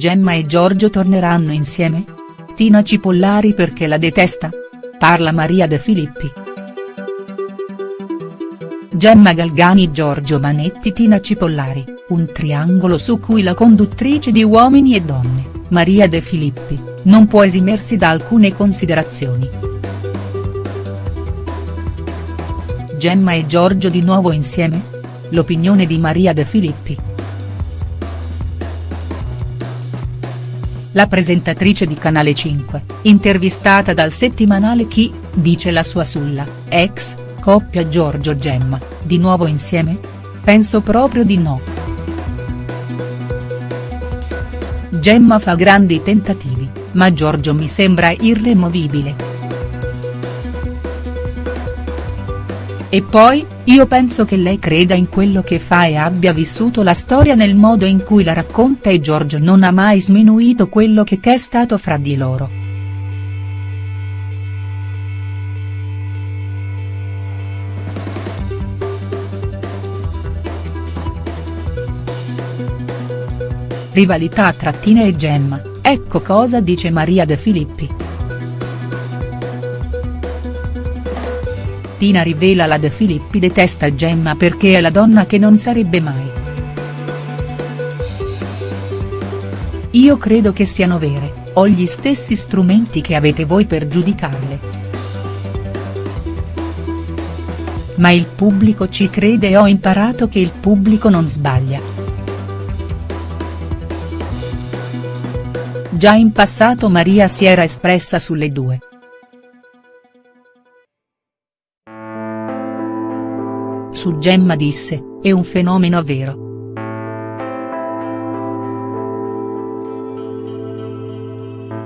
Gemma e Giorgio torneranno insieme? Tina Cipollari perché la detesta? Parla Maria De Filippi. Gemma Galgani Giorgio Manetti Tina Cipollari, un triangolo su cui la conduttrice di Uomini e Donne, Maria De Filippi, non può esimersi da alcune considerazioni. Gemma e Giorgio di nuovo insieme? L'opinione di Maria De Filippi. La presentatrice di Canale 5, intervistata dal settimanale Chi, dice la sua sulla, ex, coppia Giorgio Gemma, di nuovo insieme? Penso proprio di no. Gemma fa grandi tentativi, ma Giorgio mi sembra irremovibile. E poi, io penso che lei creda in quello che fa e abbia vissuto la storia nel modo in cui la racconta e Giorgio non ha mai sminuito quello che è stato fra di loro. Rivalità tra Tina e Gemma, ecco cosa dice Maria De Filippi. Tina rivela la De Filippi detesta Gemma perché è la donna che non sarebbe mai. Io credo che siano vere, ho gli stessi strumenti che avete voi per giudicarle. Ma il pubblico ci crede e ho imparato che il pubblico non sbaglia. Già in passato Maria si era espressa sulle due. Su Gemma disse, è un fenomeno vero.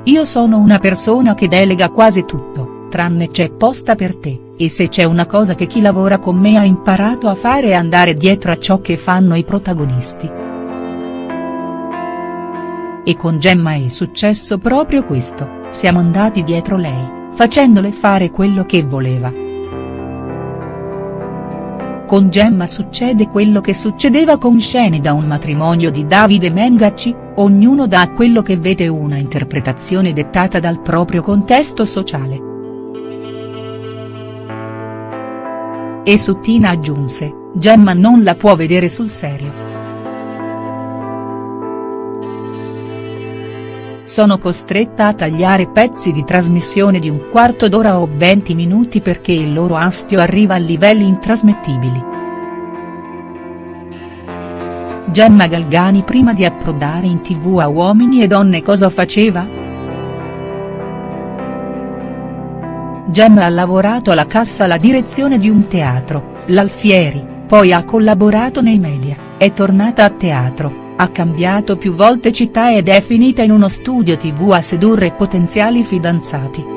Io sono una persona che delega quasi tutto, tranne c'è posta per te, e se c'è una cosa che chi lavora con me ha imparato a fare è andare dietro a ciò che fanno i protagonisti. E con Gemma è successo proprio questo, siamo andati dietro lei, facendole fare quello che voleva. Con Gemma succede quello che succedeva con scene da un matrimonio di Davide Mengacci, ognuno dà quello che vede una interpretazione dettata dal proprio contesto sociale. E su Tina aggiunse, Gemma non la può vedere sul serio. Sono costretta a tagliare pezzi di trasmissione di un quarto d'ora o 20 minuti perché il loro astio arriva a livelli intrasmettibili. Gemma Galgani prima di approdare in tv a Uomini e Donne cosa faceva?. Gemma ha lavorato alla cassa alla direzione di un teatro, l'Alfieri, poi ha collaborato nei media, è tornata a teatro ha cambiato più volte città ed è finita in uno studio tv a sedurre potenziali fidanzati.